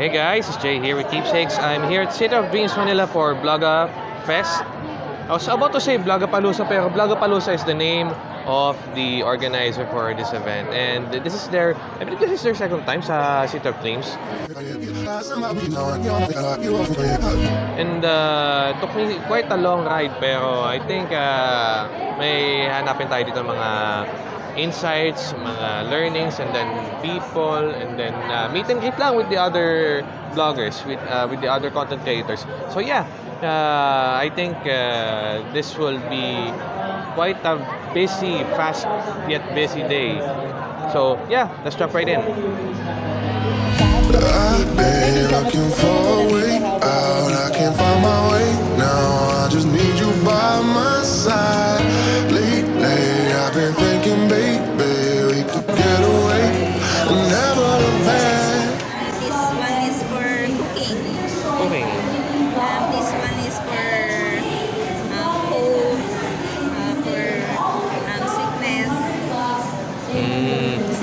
Hey guys, it's Jay here with Keepsakes. I'm here at City of Dreams, Manila for Vloga Fest. I was about to say Vlogapalooza, pero Vlogapalooza is the name of the organizer for this event. And this is their, I believe this is their second time sa City of Dreams. And uh, took me quite a long ride, pero I think uh, may hanapin tayo dito mga insights, mga learnings, and then people, and then uh, meet and greet lang with the other bloggers, with uh, with the other content creators. So yeah, uh, I think uh, this will be quite a busy, fast yet busy day. So yeah, let's jump right in. I can't find my way now. I just need you by my side.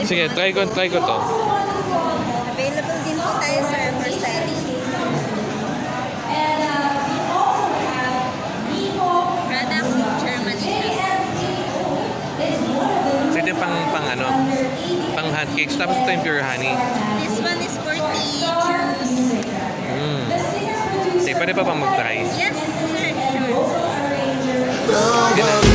Sige, try ko, try ko to. Available din po tayo sir for selling. Product Germany. So ito pang, pang ano, pang hand cakes. Tapos ito yung pure honey. This one is for tea, juice. Mm. Sige, pwede pa bang mag-try? Yes sir, sure. Never look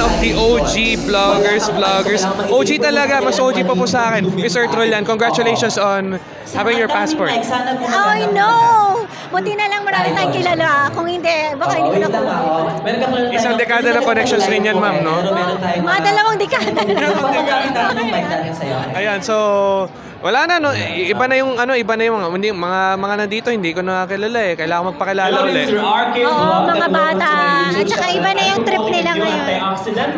of the OG vloggers, vloggers. OG talaga, mas OG pa po sa akin. Mr. Trollan, congratulations on having your passport. Oh, no! Buti na lang marami tayong kilala. Kung hindi, baka hindi ko na po. Isang dekada na connections rin yan, ma'am, no? Mga dalawang dekada na. Ayan, so wala na no. I- Iba na yung ano, iba na yung mga hindi, mga mga nandito hindi ko nakakilala eh. Kailangan magpakilala ulit. Oo, mga bata. At saka iba na yung trip nila ngayon.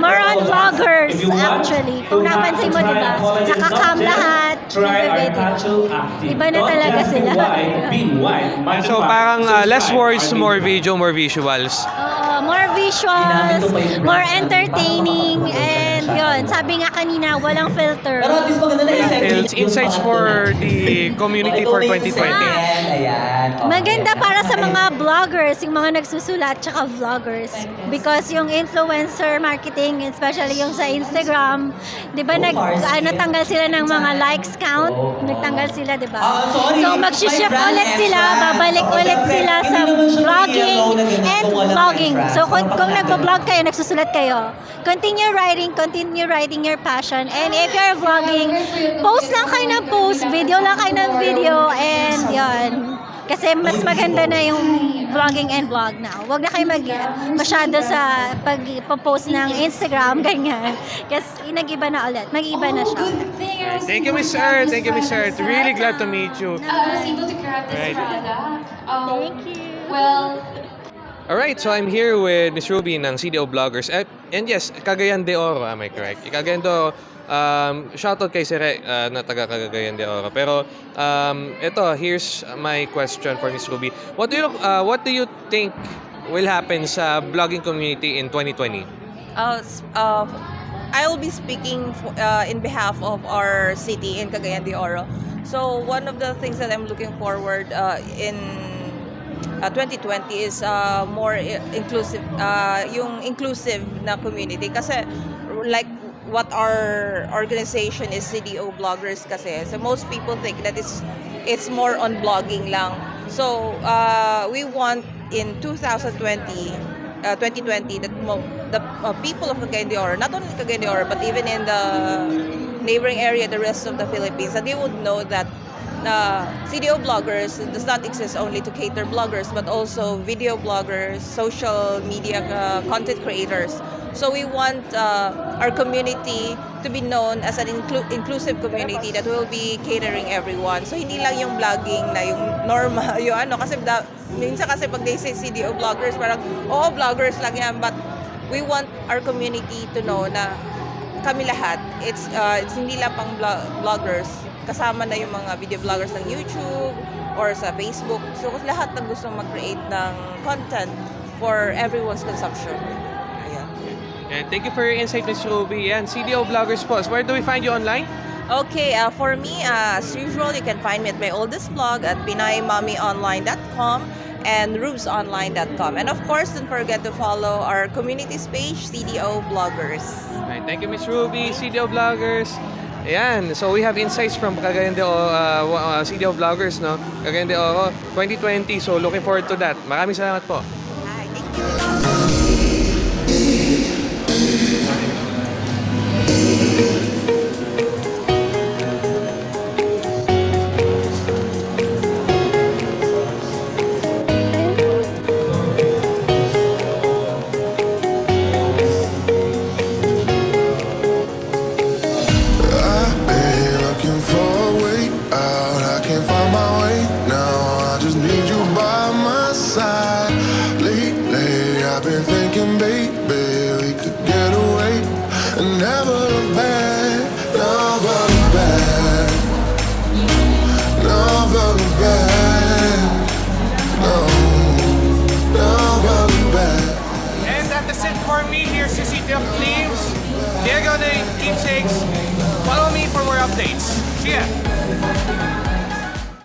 More on vloggers, actually. Kung napansin mo, di ba? Nakakam lahat. Iba na talaga sila. So parang uh, less words, more video, more visuals. More visuals, more entertaining, and yun. Sabi nga kanina, walang filter. It's insights for the community for 2020. Ayan. Maganda para sa mga vloggers, yung mga nagsusulat, tsaka vloggers. Because yung influencer marketing, especially yung sa Instagram, di ba, nag, ah, natanggal sila ng mga likes count? Nagtanggal sila, di ba? Ah. So, mag-shift ulit sila, babalik Oh, ulit sila sa vlogging and vlogging. So, kung, kung nagbo-vlog kayo, nagsusulat kayo, continue writing, continue writing your passion. And if you're vlogging, post lang kayo ng post, video lang kayo ng video, and yon. Kasi mas maganda na yung vlogging and vlog now. Huwag na kayo mag masyado sa pag-post ng Instagram, ganyan. Kasi nag-iba na ulit. Mag-iba na siya. Thank you, Miss Earth. Thank you, Miss Earth. Really glad to meet you. I was able to grab this Right. product. Um, Thank you. Well, Alright, so I'm here with Miss Ruby ng CDO Vloggers. Eh, and yes, Cagayan de Oro, am I correct? Cagayan de Oro, um, shoutout kay Sere uh, na taga Cagayan de Oro. Pero um, ito, here's my question for Miss Ruby. What do you uh, what do you think will happen sa vlogging community in 2020? Uh, uh, I will be speaking f- uh, in behalf of our city in Cagayan de Oro. So one of the things that I'm looking forward uh, in uh, 2020 is uh, more inclusive, uh, yung inclusive na community. Kasi like what our organization is CDO bloggers kasi. So most people think that it's it's more on blogging lang. So uh, we want in 2020 uh, 2020 that mo, the uh, people of Cagayan de Oro, not only Cagayan de Oro, but even in the neighboring area, the rest of the Philippines, that they would know that uh, CDO bloggers does not exist only to cater bloggers, but also video bloggers, social media uh, content creators. So we want uh, our community to be known as an inclu- inclusive community that will be catering everyone. So hindi lang yung vlogging na yung normal, yung ano, kasi da, minsan kasi pag they say CDO bloggers, parang, oo, vloggers lang yan, but we want our community to know na kami lahat, it's, uh, it's hindi lang pang vlog- vloggers, kasama na yung mga video vloggers ng YouTube or sa Facebook. So lahat na gusto mag-create ng content for everyone's consumption. Ayan. And thank you for your insight, Miss Ruby. Yan, CDO Vloggers po. Where do we find you online? Okay, uh, for me, uh, as usual, you can find me at my oldest blog at pinaymomyonline.com and rubesonline.com. And of course, don't forget to follow our communities page, CDO Bloggers. Alright, thank you, Miss Ruby, CDO Vloggers. Ayan, so we have insights from Cagayan de Oro, uh, uh, CDO Vloggers, no? Cagayan de Oro 2020. So looking forward to that. Maraming salamat po. Thinking, baby, we could get away and never look back. Never look back. Never look back. No, never look back. And that is it for me. Here's the City of Dreams. Diego the Keepsakes. Follow me for more updates. See ya!